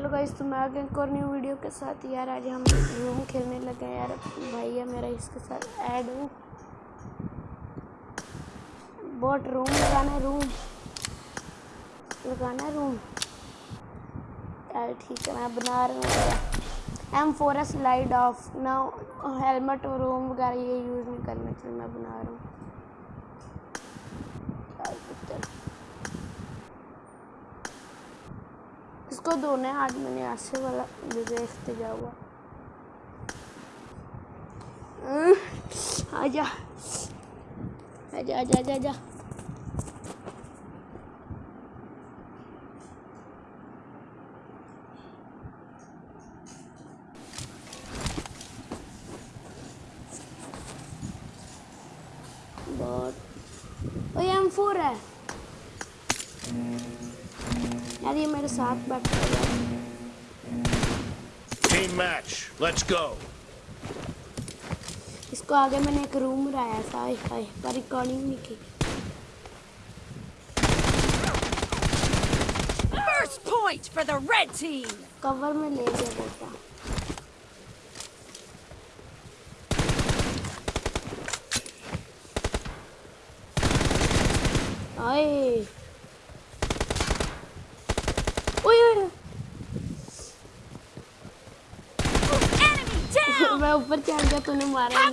Hello guys, تو میں آ گیا ایک اور نیو ویڈیو کے ساتھ، یار آج ہم روم کھیلنے لگے ہیں یار۔ بھائی ہے میرا، اس کے ساتھ ایڈ ہوں۔ بوٹ روم لگانا ہے روم لگانا ہے روم یار ٹھیک ہے، میں بنا رہا ہوں۔ M four S light off نہ ہیلمٹ اور روم وغیرہ یہ یوز نہیں کرنا چاہیے میں بنا رہا ہوں۔ اس کو دونے ہاتھ میں نے آسے والا بجے اختجا ہوا آجا آجا آجا آجا آجا بہت۔ اور یہ فور ہے یہ میرے ساتھ بیٹھا ہوا ٹیم میچ لیٹس گو اس کو آگے میں نے ایک روم بنایا تھا۔ پر ریکارڈنگ نہیں کی۔ First point for the red team کور میں لے گیا بیٹا۔ آئے میں اوپر چڑھ گیا تو مارا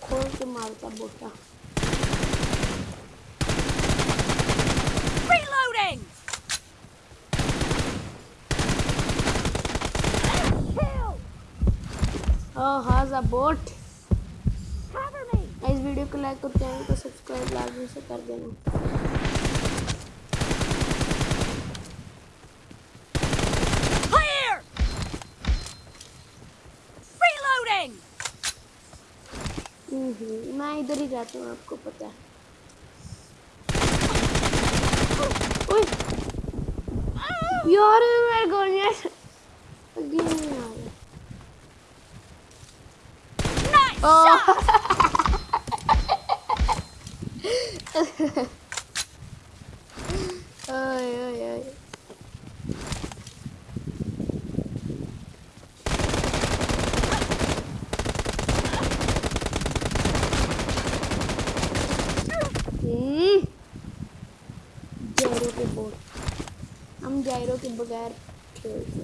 کھول کے مارتا بوٹا۔ Oh, how's? ویڈیو کو لائک اور چینل کو سبسکرائب لازمی سے کر دینا۔ میں ادھر ہی جاتا ہوں آپ کو پتا ہے۔ یار میرے گولیاں اگلی نہیں آ رہا ai, ai, ai. کے جائرو کے بغیر کھیلتے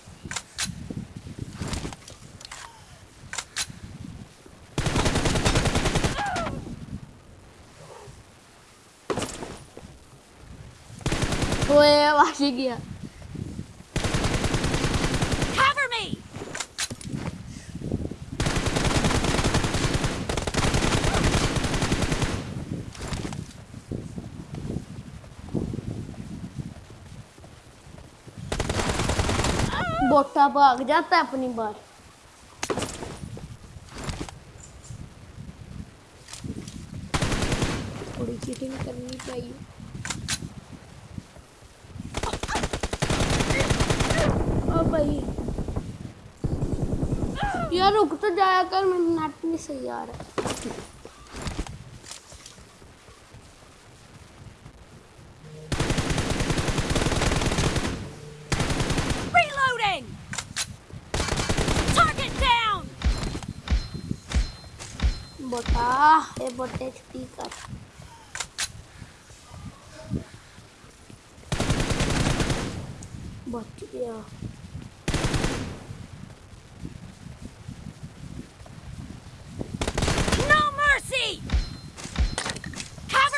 گیا ووٹا پاگ جاتا ہے اپنی بار یار رک تو جایا کر میں نیٹ نہیں صحیح آ رہا۔ ہے کر بچ گیا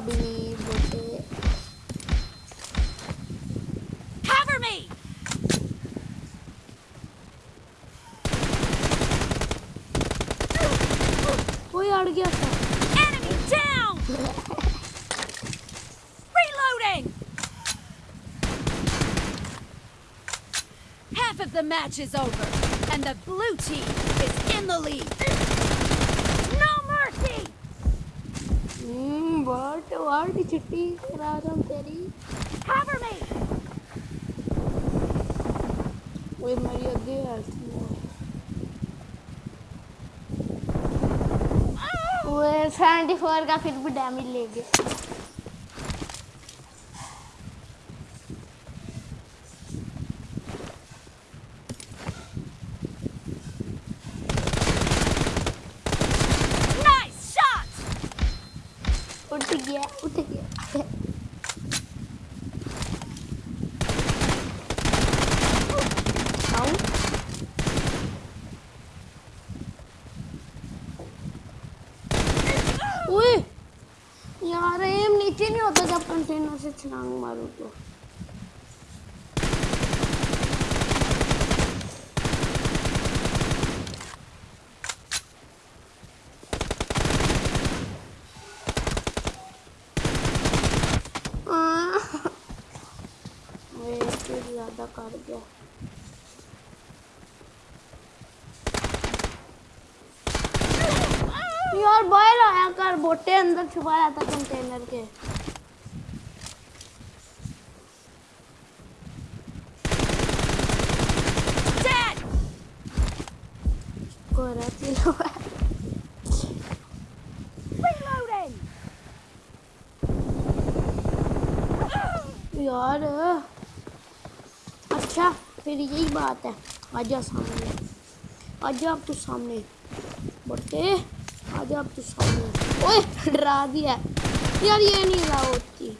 Bubby. Cover me. We ought to get some. Enemy down. Reloading. Half of the match is over, and the blue team is in the lead. What? What? Chitti? Raram Terry? Cover me! Wait, my idiot. Wait, 74 ka fir bhi damage lege. گیا اٹھ گیا یار M نیچے نہیں ہوتا جب container سے چھلانگ مارو تو مر گیا یار باہر آیا کر بوٹے اندر چھپا رہا تھا کنٹینر کے یار اچھا پھر یہی بات ہے۔ آجا سامنے آجا آپ تو سامنے۔ بڑھتے آجا آپ تو سامنے۔ اوے ڈرا دیا۔ یار یہ نہیں رہا ہوتی۔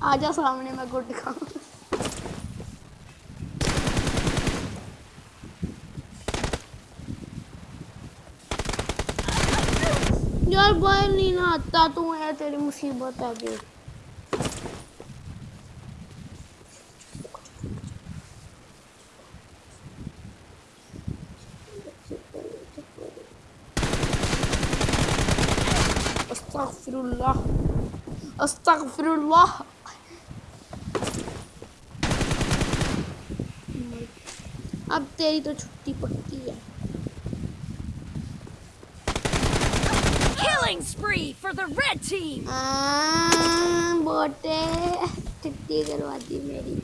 آجا سامنے میں گڈ کھاؤں یار بھائی نہیں نہ آتا تو ہے، تیری مصیبت ہے۔ گئی Astagfirullah. Astagfirullah. اللہ اب تیری تو چھٹی پکی ہے Killing spree for the red team. بوٹے چھٹی کروا دی میری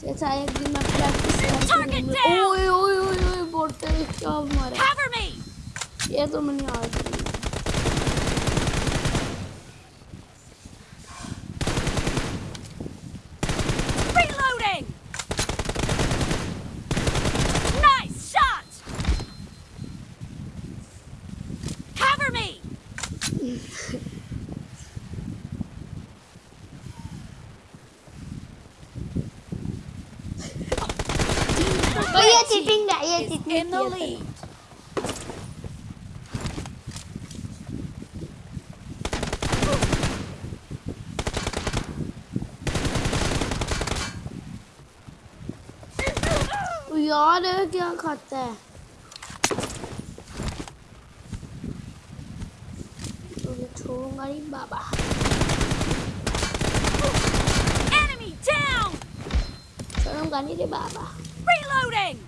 جیسا ایک دن میں پریکٹس کرتی ہوں اوئے اوئے اوئے بوٹے کیا مارا یہ تو میں نے آج is in the lead. یار کیا کھاتا ہے چھوڑوں گا نہیں بابا چھوڑوں گا نہیں رے بابا Reloading!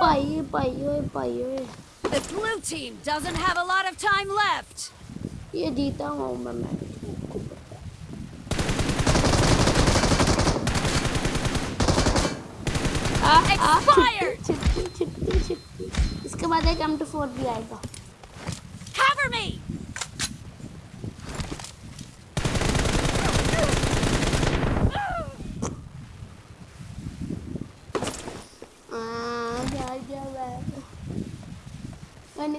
پائی ہوئے پائی ہوئے The blue team doesn't have a lot of time left. یہ جیتا ہوں میں میں آ، آ، Expired! چھٹی چھٹی چھٹی اس کے بعد ایک ایم ٹو فور بھی آئے گا Cover me! آہ، جا جا میں میں نے کہا جس کو Red یہاں پہ team میں کرتا ہوں، میں اس کے victory. ساتھ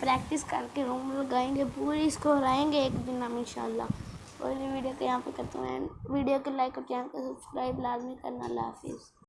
پریکٹس کر کے روم لگائیں گے پوری اس کو ہرائیں گے ایک دن ہم انشاءاللہ. اور یہ ویڈیو کو یہاں پہ کرتے ہیں ویڈیو کو لائک اور چینل کو سبسکرائب لازمی کرنا. اللہ حافظ.